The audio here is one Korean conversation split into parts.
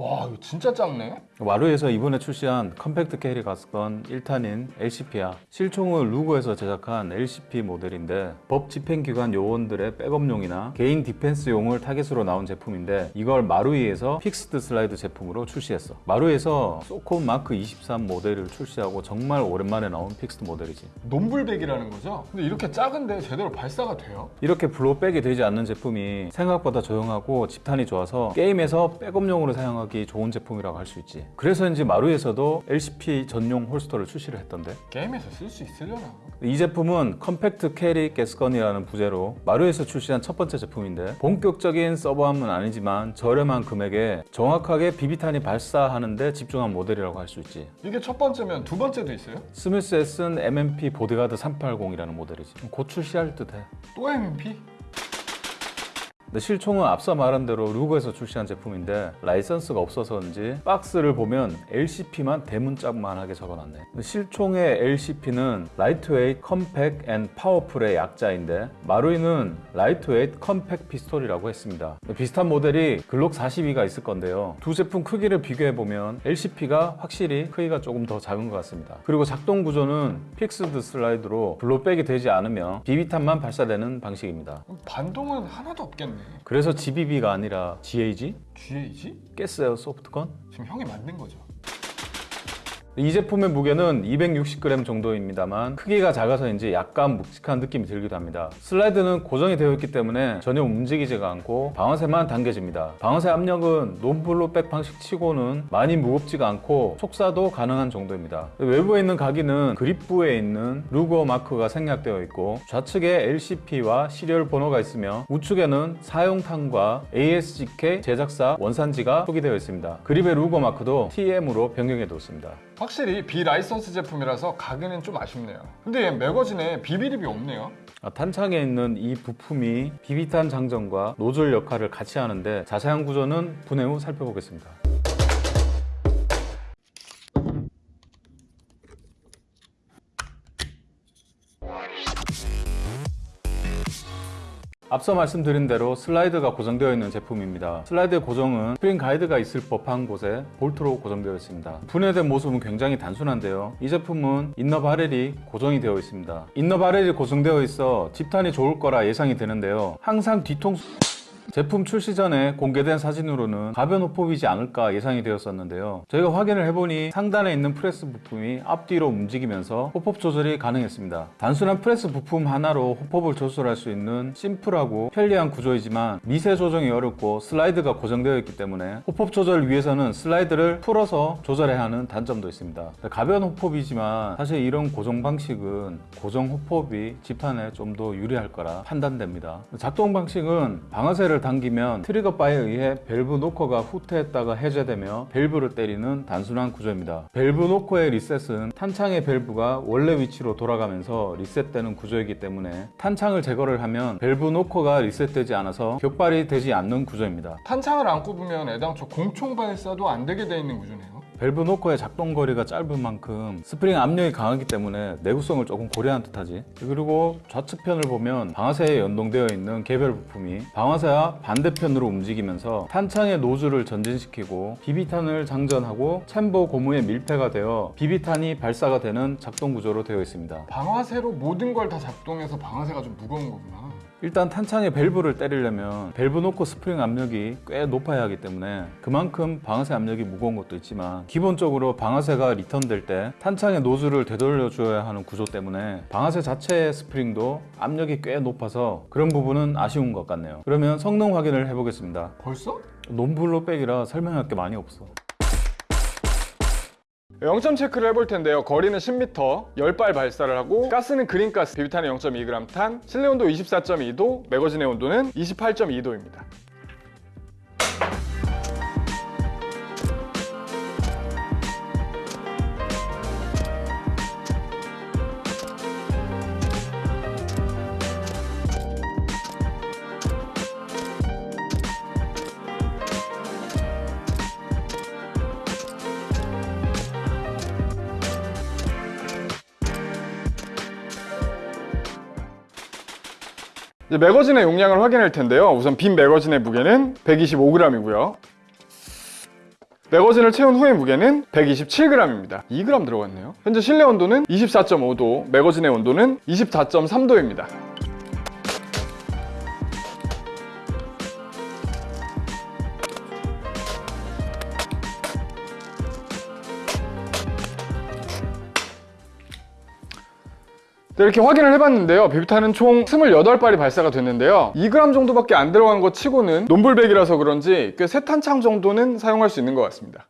와 이거 진짜 작네 마루이에서 이번에 출시한 compact carry gas gun 1탄인 LCP야 실총을 루거에서 제작한 LCP 모델인데 법 집행기관 요원들의 백업용이나 개인 defense용을 타겟으로 나온 제품인데 이걸 마루이에서 fixed slide 제품으로 출시했어 마루이에서 SOCOM Mark 23 모델을 출시하고 정말 오랜만에 나온 fixed 모델이지 non-blowback이라는 거죠? 근데 이렇게 작은데 제대로 발사가 돼요? 이렇게 blowback이 되지 않는 제품이 생각보다 조용하고 집탄이 좋아서 게임에서 백업용으로 사용하기 좋은 제품이라고 할 수 있지 그래서인지 마루이에서도 LCP 전용 holster를 출시를 했던데 게임에서 쓸 수 있으려나? 이 제품은 compact carry gas gun이라는 부제로 마루이에서 출시한 첫 번째 제품인데 본격적인 sub arm은 아니지만 저렴한 금액에 정확하게 비비탄이 발사하는데 집중한 모델이라고 할 수 있지 이게 첫 번째면 두 번째도 있어요? 스미스 웨슨 M&P Bodyguard 380이라는 모델이지 곧 출시할 듯해 또 M&P? 근데 실총은 앞서 말한 대로 루거에서 출시한 제품인데 라이선스가 없어서인지 박스를 보면 LCP만 대문짝만하게 적어놨네. 실총의 LCP는 lightweight compact and powerful의 약자인데 마루이는 lightweight compact pistol이라고 했습니다. 비슷한 모델이 글록 42가 있을 건데요. 두 제품 크기를 비교해보면 LCP가 확실히 크기가 조금 더 작은 것 같습니다. 그리고 작동 구조는 fixed slide로 blowback이 되지 않으며 비비탄만 발사되는 방식입니다. 반동은 하나도 없겠네 그래서 GBB가 아니라 GAG? GAG? gas airsoft gun? 지금 형이 만든 거죠? 이 제품의 무게는 260g 정도입니다만 크기가 작아서인지 약간 묵직한 느낌이 들기도 합니다. 슬라이드는 고정이 되어 있기 때문에 전혀 움직이지가 않고 방아쇠만 당겨집니다. 방아쇠 압력은 non-blowback 방식 치고는 많이 무겁지가 않고 속사도 가능한 정도입니다. 외부에 있는 각인은 grip부에 있는 루거 마크가 생략되어 있고 좌측에 LCP와 시리얼 번호가 있으며 우측에는 사용탄과 ASGK 제작사 원산지가 표기되어 있습니다. 그립의 루거 마크도 TM으로 변경해 두었습니다 확실히 비라이선스 제품이라서 가격은 좀 아쉽네요 근데 얘 매거진에 비비립이 없네요 아, 탄창에 있는 이 부품이 비비탄 장전과 노즐 역할을 같이 하는데 자세한 구조는 분해 후 살펴보겠습니다. 앞서 말씀드린 대로 슬라이드가 고정되어 있는 제품입니다. 슬라이드의 고정은 스프링 가이드가 있을 법한 곳에 볼트로 고정되어 있습니다. 분해된 모습은 굉장히 단순한데요. 이 제품은 inner barrel이 고정이 되어 있습니다. inner barrel이 고정되어 있어 집탄이 좋을 거라 예상이 되는데요. 항상 뒤통수 제품 출시 전에 공개된 사진으로는 가변 hop-up이지 않을까 예상이 되었었는데요. 저희가 확인을 해보니 상단에 있는 프레스 부품이 앞뒤로 움직이면서 hop-up 조절이 가능했습니다. 단순한 프레스 부품 하나로 hop-up을 조절할 수 있는 심플하고 편리한 구조이지만 미세 조정이 어렵고 슬라이드가 고정되어 있기 때문에 hop-up 조절을 위해서는 슬라이드를 풀어서 조절해야 하는 단점도 있습니다. 가변 hop-up이지만 사실 이런 고정 방식은 고정 hop-up이 집탄에 좀 더 유리할 거라 판단됩니다. 작동 방식은 방아쇠를 당기면 trigger bar에 의해 밸브 knocker가 후퇴했다가 해제되며 밸브를 때리는 단순한 구조입니다. 밸브 노커의 리셋은 탄창의 밸브가 원래 위치로 돌아가면서 리셋되는 구조이기 때문에 탄창을 제거를 하면 밸브 knocker가 리셋되지 않아서 격발이 되지 않는 구조입니다. 탄창을 안 꼽으면 애당초 공총 발사도 안 되게 돼 있는 구조네요 밸브 노커의 작동 거리가 짧은 만큼 스프링 압력이 강하기 때문에 내구성을 조금 고려한 듯하지. 그리고 좌측편을 보면 방아쇠에 연동되어 있는 개별 부품이 방아쇠와 반대편으로 움직이면서 탄창의 노즐을 전진시키고 비비탄을 장전하고 chamber 고무에 밀폐가 되어 비비탄이 발사가 되는 작동 구조로 되어 있습니다. 방아쇠로 모든 걸 다 작동해서 방아쇠가 좀 무거운 거구나 일단 탄창의 밸브를 때리려면 밸브 knocker 스프링 압력이 꽤 높아야 하기 때문에 그만큼 방아쇠 압력이 무거운 것도 있지만 기본적으로 방아쇠가 리턴될 때 탄창의 노즐을 되돌려 줘야 하는 구조 때문에 방아쇠 자체의 스프링도 압력이 꽤 높아서 그런 부분은 아쉬운 것 같네요. 그러면 성능 확인을 해보겠습니다. 벌써? 논블로 백이라 설명할 게 많이 없어 0점 체크를 해볼 텐데요. 거리는 10m 10발 발사를 하고 가스는 그린가스 비비탄은 0.2g 탄 실내 온도 24.2도 매거진의 온도는 28.2도입니다 매거진의 용량을 확인할 텐데요 우선 빈 매거진의 무게는 125g이고요 매거진을 채운 후의 무게는 127g입니다. 2g 들어갔네요. 현재 실내 온도는 24.5도, 매거진의 온도는 24.3도입니다. 네, 이렇게 확인을 해봤는데요. 비비탄은 총 28발이 발사가 됐는데요. 2g 정도밖에 안 들어간 것 치고는 논불백이라서 그런지 꽤새 탄창 정도는 사용할 수 있는 것 같습니다.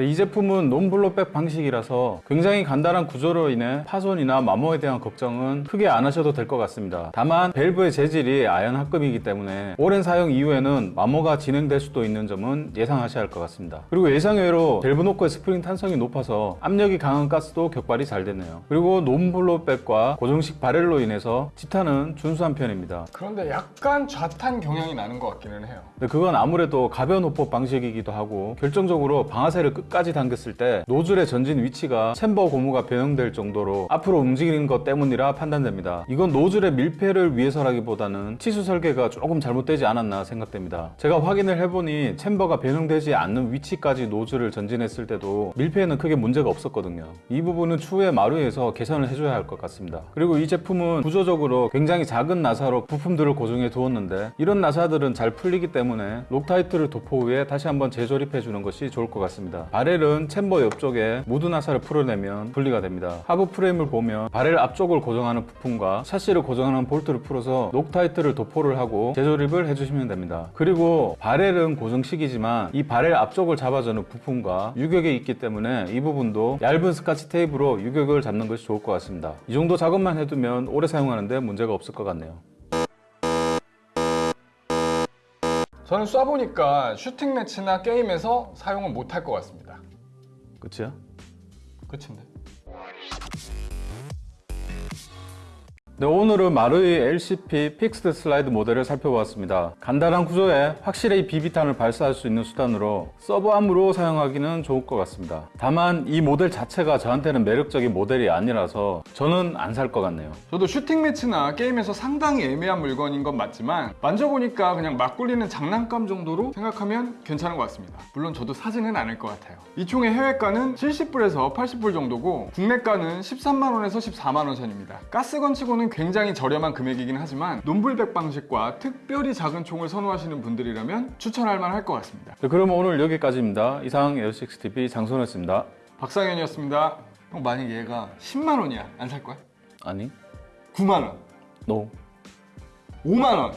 네, 이 제품은 non-blowback 방식이라서 굉장히 간단한 구조로 인해 파손이나 마모에 대한 걱정은 크게 안 하셔도 될 것 같습니다. 다만 밸브의 재질이 아연 합금이기 때문에 오랜 사용 이후에는 마모가 진행될 수도 있는 점은 예상하셔야 할 것 같습니다. 그리고 예상외로 밸브 노코의 스프링 탄성이 높아서 압력이 강한 가스도 격발이 잘 되네요. 그리고 non-blowback과 고정식 barrel로 인해서 집탄은 준수한 편입니다. 그런데 약간 좌탄 경향이 나는 것 같기는 해요. 근데 그건 아무래도 가변 hop-up 방식이기도 하고 결정적으로 방아쇠를 끝 까지 당겼을 때 노즐의 전진 위치가 chamber 고무가 변형될 정도로 앞으로 움직이는 것 때문이라 판단됩니다. 이건 노즐의 밀폐를 위해서라기보다는 치수 설계가 조금 잘못되지 않았나 생각됩니다. 제가 확인을 해보니 chamber가 변형되지 않는 위치까지 노즐을 전진했을 때도 밀폐에는 크게 문제가 없었거든요. 이 부분은 추후에 마루이에서 개선을 해줘야 할 것 같습니다. 그리고 이 제품은 구조적으로 굉장히 작은 나사로 부품들을 고정해 두었는데 이런 나사들은 잘 풀리기 때문에 Loctite를 도포 후에 다시 한번 재조립해 주는 것이 좋을 것 같습니다. barrel은 chamber 옆쪽에 무두 나사를 풀어내면 분리가 됩니다. 하부 프레임을 보면 바렐 앞쪽을 고정하는 부품과 샤시를 고정하는 볼트를 풀어서 Loctite를 도포를 하고 재조립을 해주시면 됩니다. 그리고 barrel은 고정식이지만 이 바렐 앞쪽을 잡아주는 부품과 유격이 있기 때문에 이 부분도 얇은 스카치 테이프로 유격을 잡는 것이 좋을 것 같습니다. 이 정도 작업만 해두면 오래 사용하는데 문제가 없을 것 같네요. 저는 쏴보니까 shooting match나 게임에서 사용을 못할 것 같습니다. 끝이야? 끝인데. 네, 오늘은 마루이 LCP fixed slide 모델을 살펴보았습니다. 간단한 구조에 확실히 비비탄을 발사할 수 있는 수단으로 sub arm으로 사용하기는 좋을 것 같습니다. 다만 이 모델 자체가 저한테는 매력적인 모델이 아니라서 저는 안 살 것 같네요. 저도 shooting match나 게임에서 상당히 애매한 물건인 건 맞지만 만져보니까 그냥 막 굴리는 장난감 정도로 생각하면 괜찮은 것 같습니다. 물론 저도 사지는 않을 것 같아요. 이 총의 해외가는 70불에서 80불 정도고 국내가는 13만원에서 14만원 선입니다. gas gun 치고는 굉장히 저렴한 금액이긴 하지만 non-blowback 방식과 특별히 작은 총을 선호하시는 분들이라면 추천할 만할 것 같습니다. 네, 그럼 오늘 여기까지입니다. 이상 에어식스TV 장선호였습니다. 박상현이었습니다. 형 만약 얘가 10만 원이야 안 살 거야? 아니, 9만원, no. 5만 원